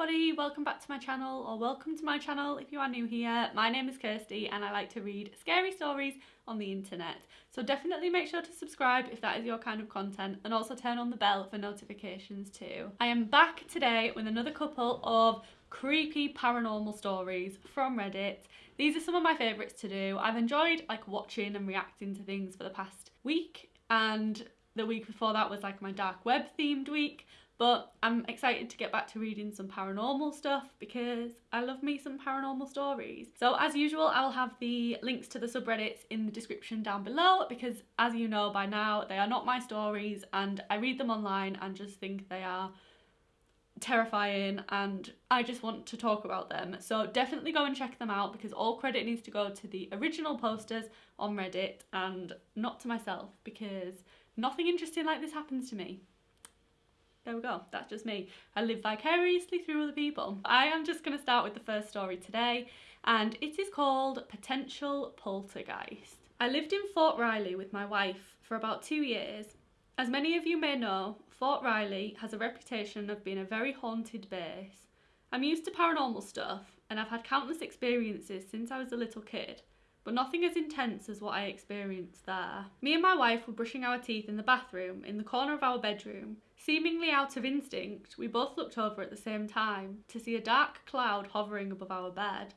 everybody, welcome back to my channel or welcome to my channel if you are new here. My name is Kirsty and I like to read scary stories on the internet. So definitely make sure to subscribe if that is your kind of content and also turn on the bell for notifications too. I am back today with another couple of creepy paranormal stories from Reddit. These are some of my favourites to do. I've enjoyed like watching and reacting to things for the past week and the week before that was like my dark web themed week but I'm excited to get back to reading some paranormal stuff because I love me some paranormal stories. So as usual, I'll have the links to the subreddits in the description down below because as you know by now, they are not my stories and I read them online and just think they are terrifying and I just want to talk about them. So definitely go and check them out because all credit needs to go to the original posters on Reddit and not to myself because nothing interesting like this happens to me there we go, that's just me. I live vicariously through other people. I am just going to start with the first story today and it is called Potential Poltergeist. I lived in Fort Riley with my wife for about two years. As many of you may know, Fort Riley has a reputation of being a very haunted base. I'm used to paranormal stuff and I've had countless experiences since I was a little kid but nothing as intense as what I experienced there. Me and my wife were brushing our teeth in the bathroom in the corner of our bedroom. Seemingly out of instinct, we both looked over at the same time to see a dark cloud hovering above our bed.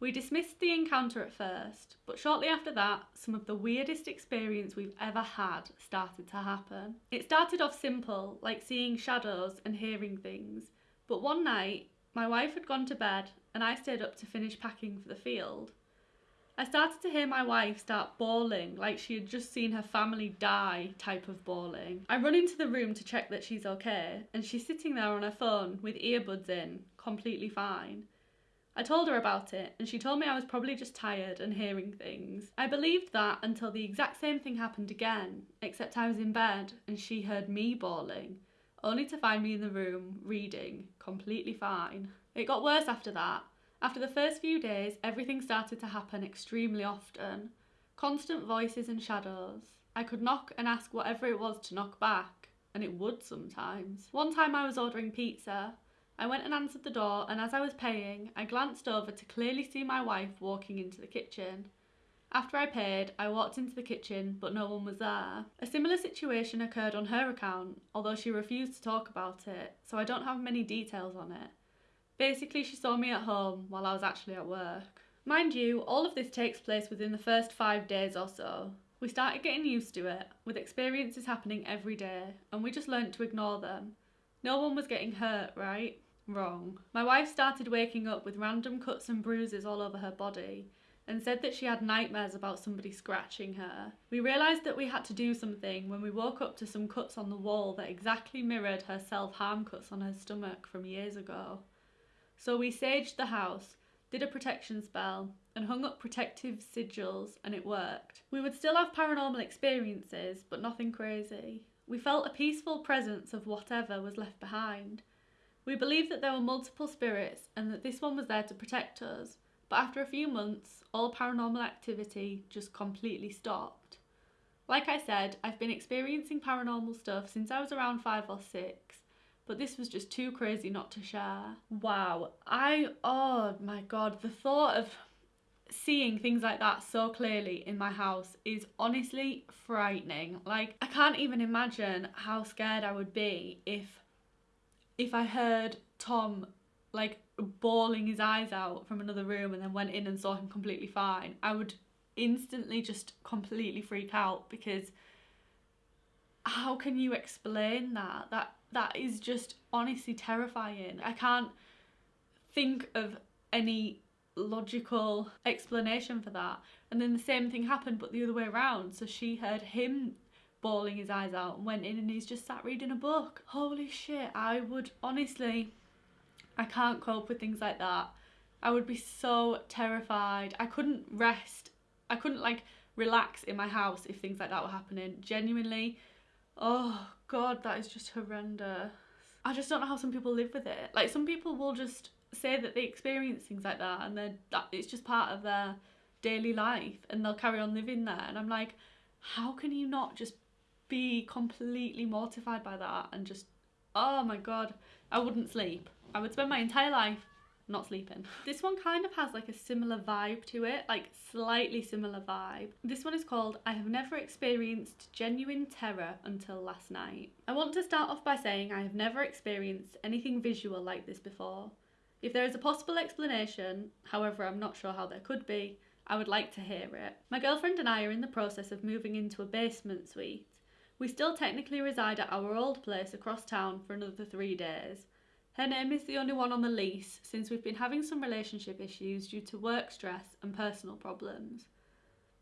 We dismissed the encounter at first, but shortly after that, some of the weirdest experience we've ever had started to happen. It started off simple, like seeing shadows and hearing things, but one night, my wife had gone to bed and I stayed up to finish packing for the field. I started to hear my wife start bawling like she had just seen her family die type of bawling. I run into the room to check that she's okay and she's sitting there on her phone with earbuds in, completely fine. I told her about it and she told me I was probably just tired and hearing things. I believed that until the exact same thing happened again, except I was in bed and she heard me bawling, only to find me in the room reading, completely fine. It got worse after that after the first few days, everything started to happen extremely often. Constant voices and shadows. I could knock and ask whatever it was to knock back, and it would sometimes. One time I was ordering pizza. I went and answered the door, and as I was paying, I glanced over to clearly see my wife walking into the kitchen. After I paid, I walked into the kitchen, but no one was there. A similar situation occurred on her account, although she refused to talk about it, so I don't have many details on it. Basically, she saw me at home while I was actually at work. Mind you, all of this takes place within the first five days or so. We started getting used to it, with experiences happening every day, and we just learnt to ignore them. No one was getting hurt, right? Wrong. My wife started waking up with random cuts and bruises all over her body and said that she had nightmares about somebody scratching her. We realised that we had to do something when we woke up to some cuts on the wall that exactly mirrored her self-harm cuts on her stomach from years ago. So we saged the house, did a protection spell, and hung up protective sigils, and it worked. We would still have paranormal experiences, but nothing crazy. We felt a peaceful presence of whatever was left behind. We believed that there were multiple spirits and that this one was there to protect us, but after a few months, all paranormal activity just completely stopped. Like I said, I've been experiencing paranormal stuff since I was around five or six, but this was just too crazy not to share. Wow, I, oh my god, the thought of seeing things like that so clearly in my house is honestly frightening. Like, I can't even imagine how scared I would be if, if I heard Tom like bawling his eyes out from another room and then went in and saw him completely fine. I would instantly just completely freak out because how can you explain that? That that is just honestly terrifying. I can't think of any logical explanation for that. And then the same thing happened, but the other way around. So she heard him bawling his eyes out and went in and he's just sat reading a book. Holy shit, I would honestly, I can't cope with things like that. I would be so terrified. I couldn't rest. I couldn't like relax in my house if things like that were happening. Genuinely, Oh god, that is just horrendous. I just don't know how some people live with it. Like some people will just say that they experience things like that and then that it's just part of their daily life and they'll carry on living there and I'm like how can you not just be completely mortified by that and just oh my god I wouldn't sleep I would spend my entire life not sleeping. This one kind of has like a similar vibe to it, like slightly similar vibe. This one is called I have never experienced genuine terror until last night. I want to start off by saying I have never experienced anything visual like this before. If there is a possible explanation, however I'm not sure how there could be, I would like to hear it. My girlfriend and I are in the process of moving into a basement suite. We still technically reside at our old place across town for another three days, her name is the only one on the lease since we've been having some relationship issues due to work stress and personal problems.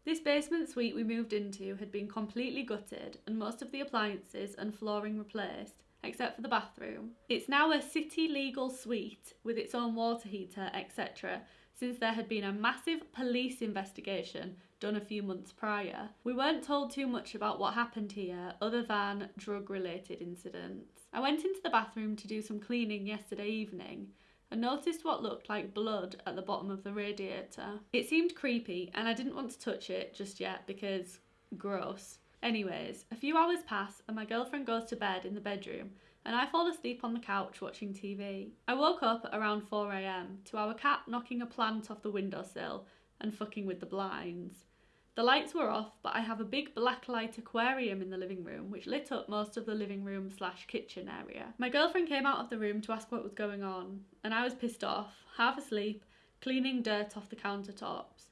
This basement suite we moved into had been completely gutted and most of the appliances and flooring replaced, except for the bathroom. It's now a city legal suite with its own water heater, etc., since there had been a massive police investigation done a few months prior. We weren't told too much about what happened here other than drug related incidents. I went into the bathroom to do some cleaning yesterday evening and noticed what looked like blood at the bottom of the radiator. It seemed creepy and I didn't want to touch it just yet because gross. Anyways, a few hours pass and my girlfriend goes to bed in the bedroom and I fall asleep on the couch watching TV. I woke up around 4am to our cat knocking a plant off the windowsill and fucking with the blinds. The lights were off, but I have a big black light aquarium in the living room, which lit up most of the living room slash kitchen area. My girlfriend came out of the room to ask what was going on, and I was pissed off, half asleep, cleaning dirt off the countertops.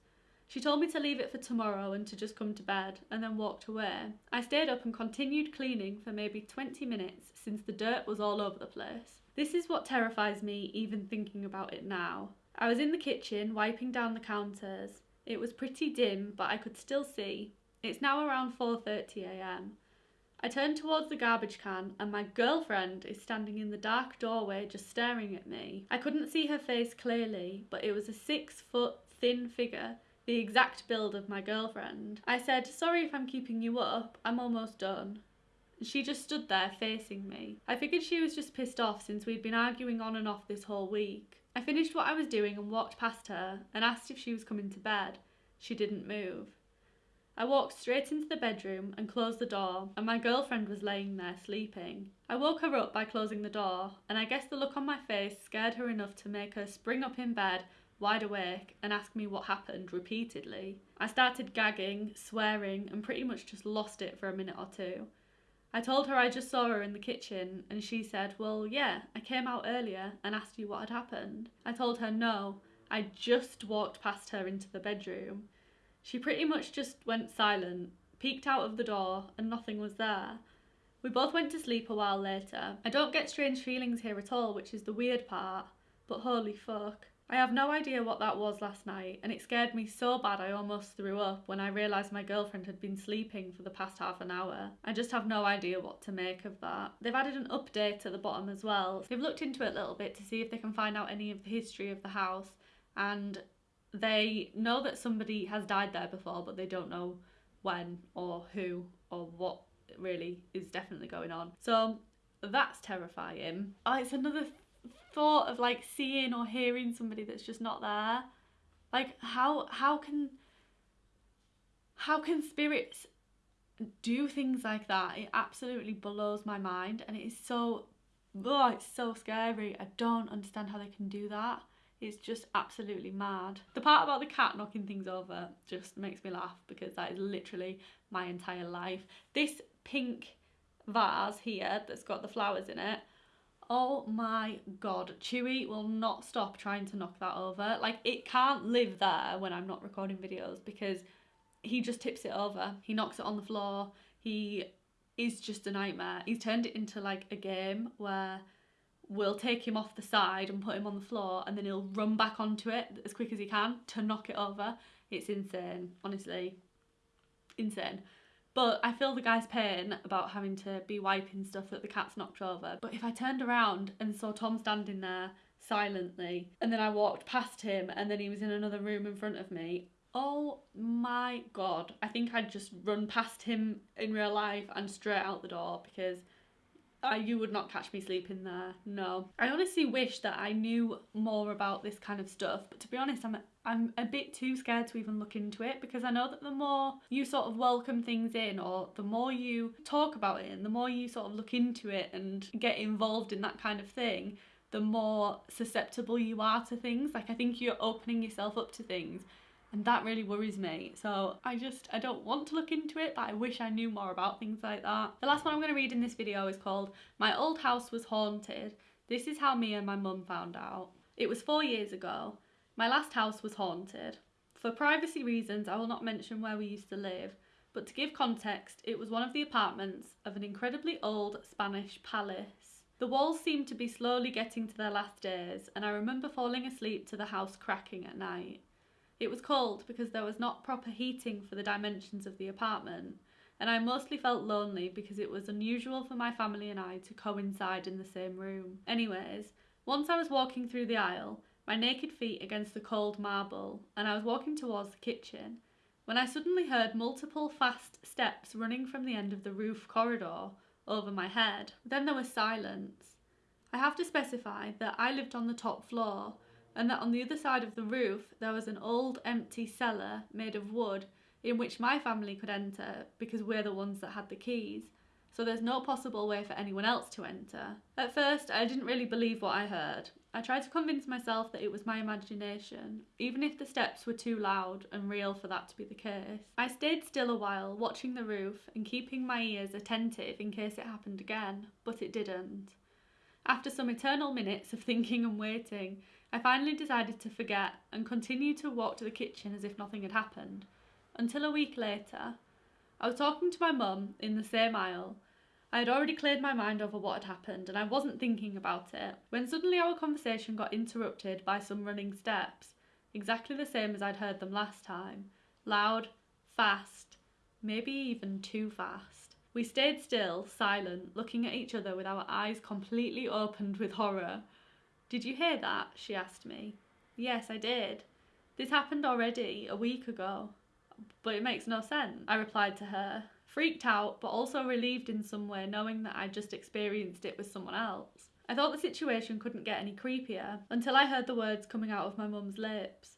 She told me to leave it for tomorrow and to just come to bed, and then walked away. I stayed up and continued cleaning for maybe 20 minutes since the dirt was all over the place. This is what terrifies me even thinking about it now. I was in the kitchen wiping down the counters it was pretty dim, but I could still see. It's now around 4.30am. I turn towards the garbage can and my girlfriend is standing in the dark doorway just staring at me. I couldn't see her face clearly, but it was a six foot thin figure, the exact build of my girlfriend. I said, sorry if I'm keeping you up, I'm almost done. She just stood there facing me. I figured she was just pissed off since we'd been arguing on and off this whole week. I finished what I was doing and walked past her and asked if she was coming to bed. She didn't move. I walked straight into the bedroom and closed the door, and my girlfriend was laying there sleeping. I woke her up by closing the door, and I guess the look on my face scared her enough to make her spring up in bed, wide awake, and ask me what happened repeatedly. I started gagging, swearing, and pretty much just lost it for a minute or two. I told her I just saw her in the kitchen, and she said, Well, yeah, I came out earlier and asked you what had happened. I told her no, I just walked past her into the bedroom. She pretty much just went silent, peeked out of the door, and nothing was there. We both went to sleep a while later. I don't get strange feelings here at all, which is the weird part, but holy fuck. I have no idea what that was last night, and it scared me so bad I almost threw up when I realised my girlfriend had been sleeping for the past half an hour. I just have no idea what to make of that. They've added an update at the bottom as well. They've looked into it a little bit to see if they can find out any of the history of the house, and they know that somebody has died there before, but they don't know when or who or what really is definitely going on. So that's terrifying. Oh, it's another thought of like seeing or hearing somebody that's just not there like how how can how can spirits do things like that? It absolutely blows my mind and it is so oh it's so scary. I don't understand how they can do that. It's just absolutely mad. The part about the cat knocking things over just makes me laugh because that is literally my entire life. This pink vase here that's got the flowers in it Oh my god, Chewy will not stop trying to knock that over. Like, it can't live there when I'm not recording videos because he just tips it over. He knocks it on the floor. He is just a nightmare. He's turned it into like a game where we'll take him off the side and put him on the floor and then he'll run back onto it as quick as he can to knock it over. It's insane, honestly. Insane. But I feel the guy's pain about having to be wiping stuff that the cat's knocked over. But if I turned around and saw Tom standing there silently and then I walked past him and then he was in another room in front of me, oh my god. I think I'd just run past him in real life and straight out the door because uh, you would not catch me sleeping there. No. I honestly wish that I knew more about this kind of stuff, but to be honest, I'm I'm a bit too scared to even look into it because I know that the more you sort of welcome things in or the more you talk about it and the more you sort of look into it and get involved in that kind of thing, the more susceptible you are to things. Like I think you're opening yourself up to things and that really worries me. So I just, I don't want to look into it, but I wish I knew more about things like that. The last one I'm going to read in this video is called My Old House Was Haunted. This is how me and my mum found out. It was four years ago. My last house was haunted. For privacy reasons, I will not mention where we used to live, but to give context, it was one of the apartments of an incredibly old Spanish palace. The walls seemed to be slowly getting to their last days, and I remember falling asleep to the house cracking at night. It was cold because there was not proper heating for the dimensions of the apartment, and I mostly felt lonely because it was unusual for my family and I to coincide in the same room. Anyways, once I was walking through the aisle, my naked feet against the cold marble, and I was walking towards the kitchen, when I suddenly heard multiple fast steps running from the end of the roof corridor over my head. Then there was silence. I have to specify that I lived on the top floor and that on the other side of the roof there was an old empty cellar made of wood in which my family could enter because we're the ones that had the keys. So there's no possible way for anyone else to enter. At first, I didn't really believe what I heard. I tried to convince myself that it was my imagination, even if the steps were too loud and real for that to be the case. I stayed still a while, watching the roof and keeping my ears attentive in case it happened again, but it didn't. After some eternal minutes of thinking and waiting, I finally decided to forget and continue to walk to the kitchen as if nothing had happened. Until a week later, I was talking to my mum in the same aisle. I had already cleared my mind over what had happened and I wasn't thinking about it when suddenly our conversation got interrupted by some running steps, exactly the same as I'd heard them last time. Loud, fast, maybe even too fast. We stayed still, silent, looking at each other with our eyes completely opened with horror. Did you hear that? she asked me. Yes, I did. This happened already, a week ago. But it makes no sense, I replied to her, freaked out but also relieved in some way knowing that I'd just experienced it with someone else. I thought the situation couldn't get any creepier until I heard the words coming out of my mum's lips.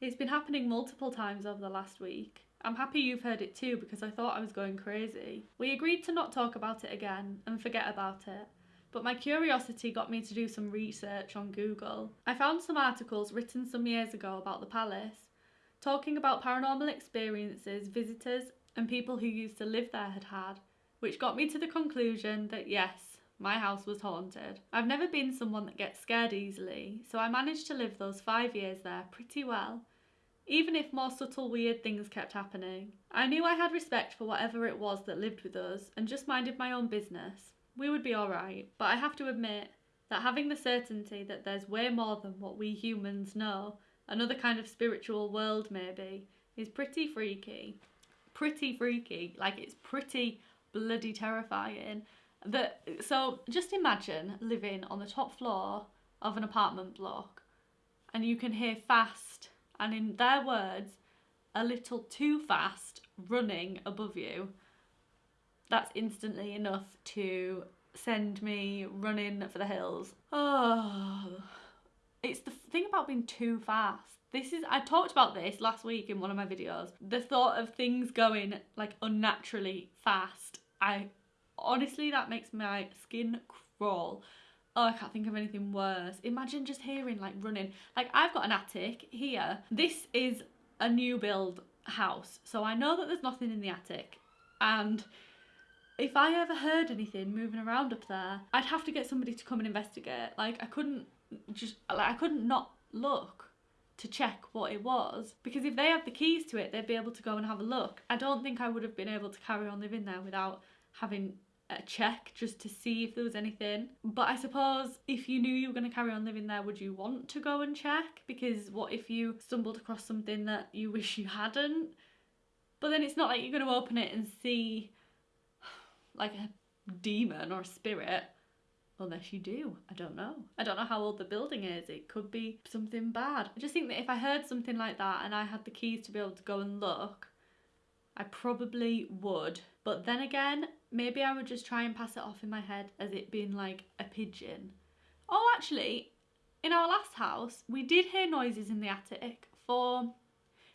It's been happening multiple times over the last week. I'm happy you've heard it too because I thought I was going crazy. We agreed to not talk about it again and forget about it but my curiosity got me to do some research on Google. I found some articles written some years ago about the palace, talking about paranormal experiences visitors and people who used to live there had had, which got me to the conclusion that yes, my house was haunted. I've never been someone that gets scared easily, so I managed to live those five years there pretty well, even if more subtle weird things kept happening. I knew I had respect for whatever it was that lived with us and just minded my own business we would be alright. But I have to admit that having the certainty that there's way more than what we humans know, another kind of spiritual world maybe, is pretty freaky. Pretty freaky. Like it's pretty bloody terrifying. That so just imagine living on the top floor of an apartment block and you can hear fast and in their words a little too fast running above you that's instantly enough to send me running for the hills. Oh, it's the thing about being too fast. This is, I talked about this last week in one of my videos. The thought of things going like unnaturally fast. I honestly, that makes my skin crawl. Oh, I can't think of anything worse. Imagine just hearing like running. Like I've got an attic here. This is a new build house. So I know that there's nothing in the attic. And if I ever heard anything moving around up there, I'd have to get somebody to come and investigate. Like I couldn't just like I couldn't not look to check what it was because if they had the keys to it, they'd be able to go and have a look. I don't think I would have been able to carry on living there without having a check just to see if there was anything. But I suppose if you knew you were going to carry on living there, would you want to go and check? Because what if you stumbled across something that you wish you hadn't? But then it's not like you're going to open it and see like a demon or a spirit. Unless you do. I don't know. I don't know how old the building is. It could be something bad. I just think that if I heard something like that and I had the keys to be able to go and look, I probably would. But then again, maybe I would just try and pass it off in my head as it being like a pigeon. Oh, actually, in our last house, we did hear noises in the attic for,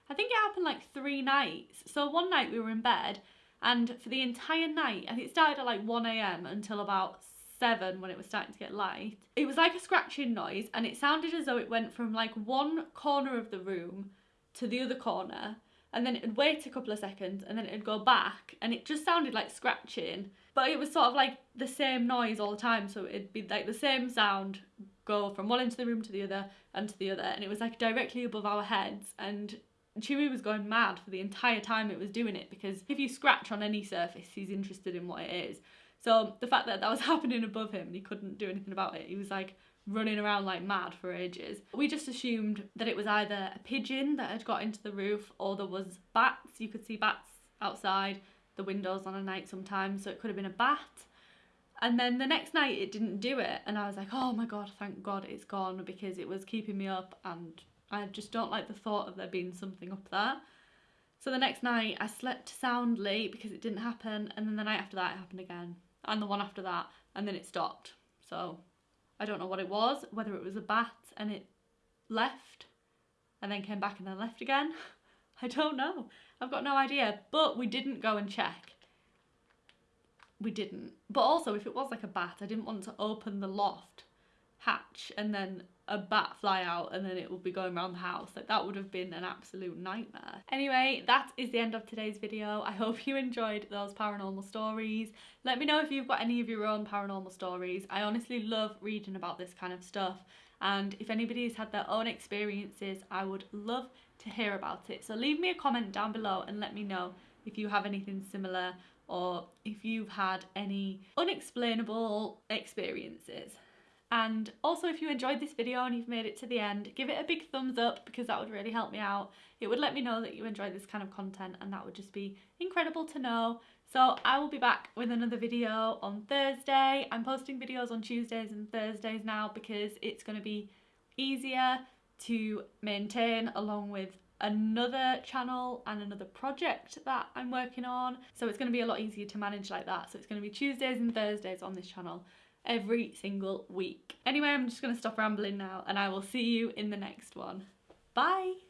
I think it happened like three nights. So one night we were in bed and for the entire night, and it started at like 1am until about seven when it was starting to get light. It was like a scratching noise and it sounded as though it went from like one corner of the room to the other corner and then it'd wait a couple of seconds and then it'd go back and it just sounded like scratching but it was sort of like the same noise all the time so it'd be like the same sound go from one end of the room to the other and to the other and it was like directly above our heads and Chewy was going mad for the entire time it was doing it because if you scratch on any surface he's interested in what it is. So the fact that that was happening above him and he couldn't do anything about it he was like running around like mad for ages. We just assumed that it was either a pigeon that had got into the roof or there was bats. You could see bats outside the windows on a night sometimes, so it could have been a bat. And then the next night it didn't do it, and I was like, oh my god, thank god it's gone because it was keeping me up, and I just don't like the thought of there being something up there. So the next night I slept soundly because it didn't happen, and then the night after that it happened again, and the one after that, and then it stopped. So I don't know what it was, whether it was a bat and it left and then came back and then left again. I don't know. I've got no idea. But we didn't go and check. We didn't. But also, if it was like a bat, I didn't want to open the loft hatch and then a bat fly out and then it would be going around the house. Like that would have been an absolute nightmare. Anyway, that is the end of today's video. I hope you enjoyed those paranormal stories. Let me know if you've got any of your own paranormal stories. I honestly love reading about this kind of stuff. And if anybody has had their own experiences, I would love to hear about it. So leave me a comment down below and let me know if you have anything similar or if you've had any unexplainable experiences. And also if you enjoyed this video and you've made it to the end, give it a big thumbs up because that would really help me out. It would let me know that you enjoy this kind of content and that would just be incredible to know. So I will be back with another video on Thursday. I'm posting videos on Tuesdays and Thursdays now because it's going to be easier to maintain along with another channel and another project that I'm working on. So it's going to be a lot easier to manage like that. So it's going to be Tuesdays and Thursdays on this channel every single week. Anyway, I'm just going to stop rambling now and I will see you in the next one. Bye!